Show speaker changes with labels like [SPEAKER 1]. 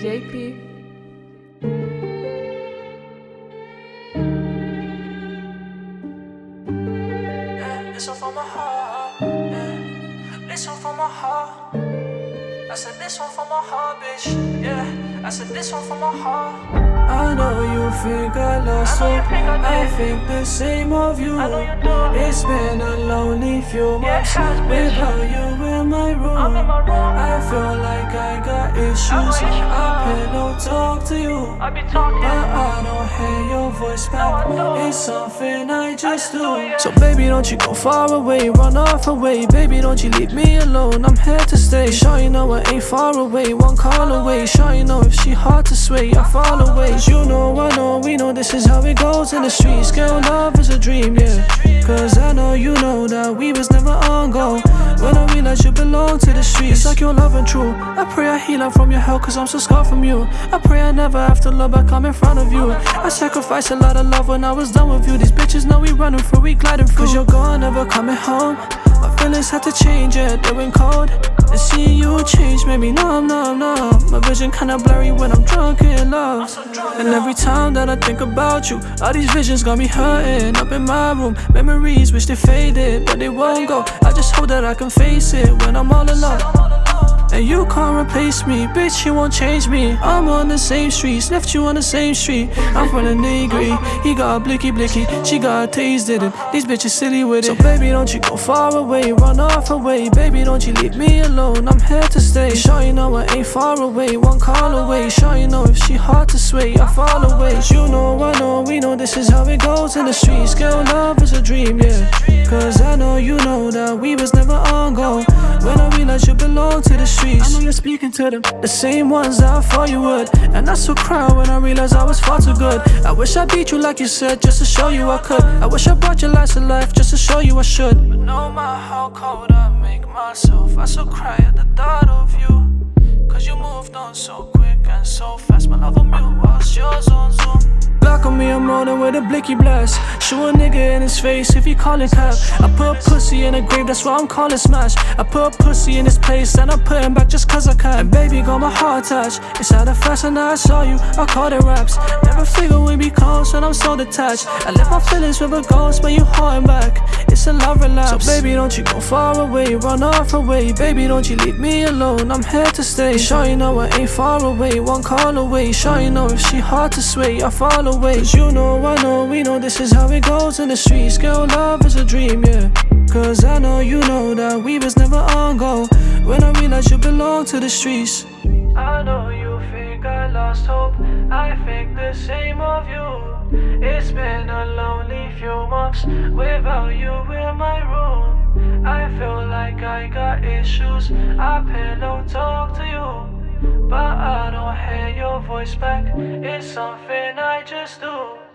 [SPEAKER 1] JP.
[SPEAKER 2] Eh, this one from my heart. Yeah, one from my heart. I said this one from my heart, bitch. Yeah, I said this one from my heart. I know you think I lost
[SPEAKER 3] I
[SPEAKER 2] hope.
[SPEAKER 3] think I
[SPEAKER 2] I think the same of you.
[SPEAKER 3] I you.
[SPEAKER 2] It's been a lonely few months
[SPEAKER 3] bitch.
[SPEAKER 2] without you in my room.
[SPEAKER 3] I'm in my room.
[SPEAKER 2] I feel like I got issues. I pillow talk to you.
[SPEAKER 3] I be talking.
[SPEAKER 2] But I don't hear your voice back.
[SPEAKER 3] I don't.
[SPEAKER 2] It's something I just
[SPEAKER 3] do,
[SPEAKER 2] do.
[SPEAKER 3] yeah.
[SPEAKER 2] So baby, don't you go far away, run off away. Baby, don't you leave me alone. I'm here to stay. Sure you know I ain't far away, one call away. Sure you know if she hard to sway, I fall away. You know I know we know this is how it goes in the streets. Girl, love is a dream, yeah. Cause I know you know that we was never on go. When I realized you belong to the streets, it's like your love and true. I pray I heal up from your hell, cause I'm so scarred from you. I pray I never have to love back, I'm in front of you. I sacrificed a lot of love when I was done with you. These bitches know we running through, we gliding through. Cause you're gone, never coming home. My feelings had to change, yeah, they went cold. And seeing you change made me numb, numb, numb. Vision kinda blurry when I'm drunk in love. And every time that I think about you, all these visions got me hurting. Up in my room, memories wish they faded, but they won't go. I just hope that I can face it when I'm all alone. Can't replace me, bitch, you won't change me. I'm on the same streets, left you on the same street. I'm from the niggery, he got a blicky blicky, she got a taste did it. These bitches silly with it. So baby, don't you go far away, run off away. Baby, don't you leave me alone, I'm here to stay. Sure you know I ain't far away, one call away. Sure you know if she hard to sway, I fall away. you know, I know, we know this is how it goes in the streets. Girl, love is a dream, yeah. Cause I You belong to the streets, I know you're speaking to them, the same ones that I thought you would. And I so cry when I realized I was far too good. I wish I beat you like you said, just to show you I could. I wish I brought your life to life, just to show you I should. But no matter how cold I make myself, I still cry at the thought of you. Cause you moved on so quick and so fast. Rolling with a blicky blast. Shoot a nigga in his face if he callin' cap. I put pussy in a grave, that's why I'm calling smash. I put pussy in his place and I put him back just cause I can. And baby, got my heart touched. It's how the fashion that I saw you, I called it raps. Never figured we'd be close when I'm so detached. I left my feelings with a ghost when you holding back. It's a love relapse. So baby, don't you go far away, run off away. Baby, don't you leave me alone, I'm here to stay. Sure you know I ain't far away, one call away. Sure you know if she hard to sway, I fall away. Cause you know, I know, we know this is how it goes in the streets. Girl, love is a dream, yeah. Cause I know you know that we was never on go. When I realized you belong to the streets. I know you think I lost hope. I think the same of you. It's been a lonely few months without you in my room. I feel like I got issues. I pillow talk to you. But I don't hear your voice back. It's something I just do.